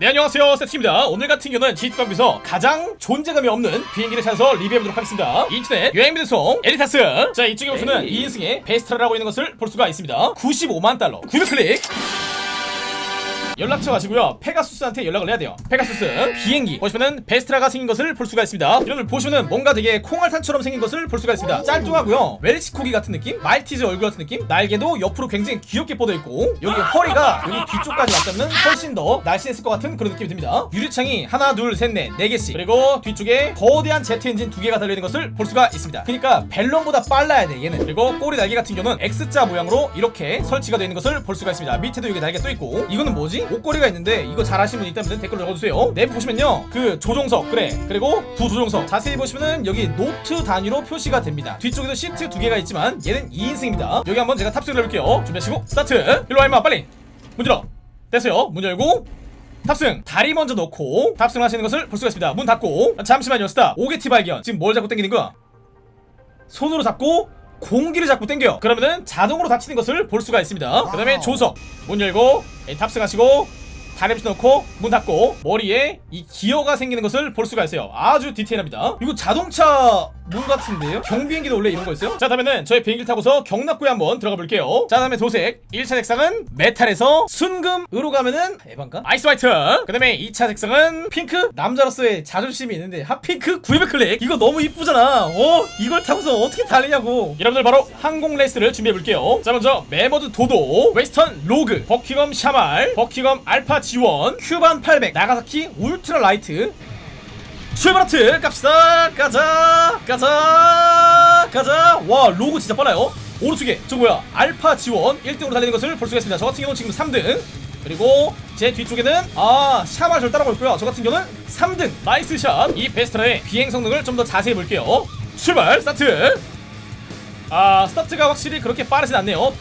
네 안녕하세요. 세트입니다. 오늘 같은 경우는 GTA에서 가장 존재감이 없는 비행기를 찾아서 리뷰해보도록 하겠습니다. 인터넷 여행 및 운송 엘리타스. 자 이쪽에 보시면 2인승의 베스트라라고 있는 것을 볼 수가 있습니다. 95만 달러. 900클릭 연락처 가시고요. 페가수스한테 연락을 해야 돼요. 페가수스 비행기. 보시면은 베스트라가 생긴 것을 볼 수가 있습니다. 여러분들 보시면은 뭔가 되게 콩알탄처럼 생긴 것을 볼 수가 있습니다. 짤뚱하고요. 웰시코기 같은 느낌? 말티즈 얼굴 같은 느낌? 날개도 옆으로 굉장히 귀엽게 뻗어 있고 여기 허리가 여기 뒤쪽까지 왔다면 훨씬 더 날씬했을 것 같은 그런 느낌이 듭니다. 유리창이 하나 둘셋넷 네 개씩. 그리고 뒤쪽에 거대한 제트 엔진 두 개가 달려있는 것을 볼 수가 있습니다. 그러니까 벨럼보다 빨라야 돼 얘는. 그리고 꼬리 날개 같은 경우는 X자 모양으로 이렇게 설치가 되어 있는 것을 볼 수가 있습니다. 밑에도 여기 날개 또 있고. 이거는 뭐지? 옷걸이가 있는데 이거 잘 아시는 분 있다면 댓글로 적어주세요. 내부 보시면요. 그 조종석 그래. 그리고 부조종석. 자세히 보시면은 여기 노트 단위로 표시가 됩니다. 뒤쪽에도 시트 두 개가 있지만 얘는 2인승입니다. 여기 한번 제가 탑승을 해볼게요. 준비하시고 스타트. 일로와 임마. 빨리. 문 열어 됐어요. 문 열고 탑승. 다리 먼저 놓고 탑승하시는 것을 볼 수가 있습니다. 문 닫고. 잠시만요 stop. 옥에 티 발견. 지금 뭘 잡고 당기는 거야? 손으로 잡고 공기를 잡고 당겨요. 그러면은 자동으로 닫히는 것을 볼 수가 있습니다. 그 다음에 보조석 문 열고 예, 탑승하시고 다리 밑에 놓고 문 닫고 머리에 이 기어가 생기는 것을 볼 수가 있어요. 아주 디테일합니다. 이거 자동차 문 같은데요? 경비행기도 원래 이런 거 있어요? 자 다음에는 저희 비행기를 타고서 격납고에 한번 들어가 볼게요. 자 다음에 도색. 1차 색상은 메탈에서 순금으로 가면은 에반가? ice white. 그 다음에 2차 색상은 핑크? 남자로서의 자존심이 있는데 hot pink? 900 클릭. 이거 너무 이쁘잖아. 어? 이걸 타고서 어떻게 달리냐고. 여러분들 바로 항공 레이스를 준비해 볼게요. 자 먼저 메머드 도도 웨스턴 로그 버킹엄 샤말 버킹엄 알파 지원 큐반 800 나가사키 울트라 라이트 출발하트 갑시다. 가자 가자 가자. 와 로그 진짜 빨라요. 오른쪽에 저 뭐야 알파 지원 1등으로 달리는 것을 볼 수가 있습니다. 저 같은 경우는 지금 3등. 그리고 제 뒤쪽에는 아 샤말 절 따라가고 있고요. 저 같은 경우는 3등. nice shot 이 베스트라의 비행 성능을 좀 더 자세히 볼게요. 출발 스타트. 아 스타트가 확실히 그렇게 빠르진 않네요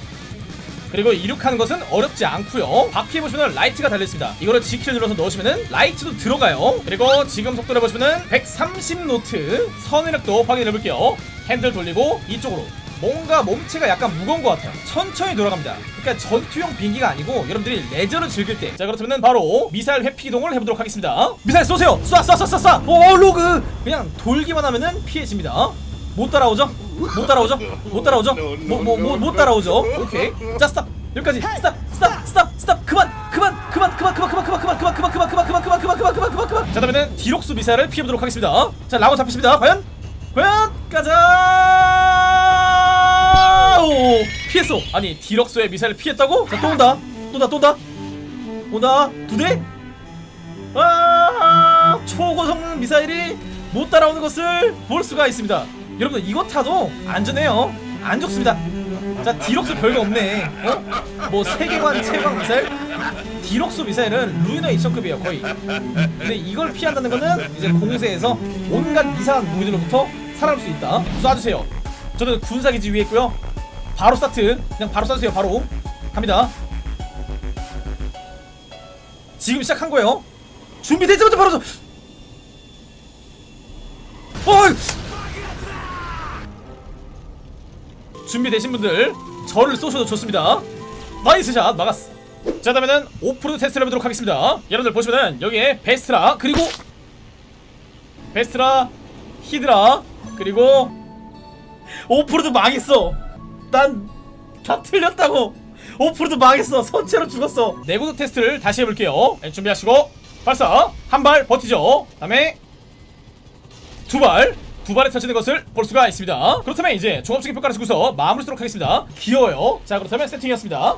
그리고 이륙하는 것은 어렵지 않고요. 바퀴에 보시면 라이트가 달려있습니다. 이거를 G키를 눌러서 넣으시면 라이트도 들어가요. 그리고 지금 속도를 보시면 130노트 선회력도 확인해볼게요. 핸들 돌리고 이쪽으로. 뭔가 몸체가 약간 무거운 것 같아요. 천천히 돌아갑니다. 그러니까 전투용 비행기가 아니고 여러분들이 레저를 즐길 때 자 그렇다면 바로 미사일 회피 이동을 해보도록 하겠습니다. 미사일 쏘세요! 쏴 쏴 쏴쏴오 로그! 그냥 돌기만 하면은 피해집니다 못 따라오죠? 못 따라오죠? 못 따라오죠? 뭐뭐뭐못 따라오죠? 오케이 자 stop 여기까지 stop stop stop stop 그만 그만 그만 그만 그만 그만 그만 그만 그만 그만 그만 그만 그만 그만 그만 그만 그만 그만 그만 자 다음에는 디럭소 미사일을 피해 보도록 하겠습니다 자 lock on 잡히십니다 과연 과연 가자 오 피했어 아니 디럭소의 미사일을 피했다고? 자또 온다 또 온다 또 온다 온다 두 대 아 초고성능 미사일이 못 따라오는 것을 볼 수가 있습니다 여러분들 이거 타도 안전해요. 안 죽습니다. 자 디럭소 별거 없네. 어? 뭐 세계관 최강 미사일? 디럭소 미사일은 루이너 2천급이에요 거의. 근데 이걸 피한다는 거는 이제 공세에서 온갖 이상한 무기들로부터 살아날 수 있다. 쏴주세요. 저는 군사기지 위에 있고요. 바로 스타트. 그냥 바로 쏴주세요 바로. 갑니다. 지금 시작한 거예요. 준비되자마자 바로 저... 어이! 준비되신 분들 저를 쏘셔도 좋습니다. nice shot 막았어. 자 다음에는 오프로드 테스트를 해보도록 하겠습니다. 여러분들 보시면은 여기에 베스트라 그리고 베스트라 히드라 그리고 오프로드 망했어. 난 다 틀렸다고. 오프로드 망했어. 선체로 죽었어. 내구도 테스트를 다시 해볼게요. 네, 준비하시고 발사. 한 발 버티죠. 다음에 두발 두 발에 터지는 것을 볼 수가 있습니다. 그렇다면 이제 종합적인 평가를 쓰고서 마무리 하도록 하겠습니다. 귀여워요. 자 그렇다면 세팅이었습니다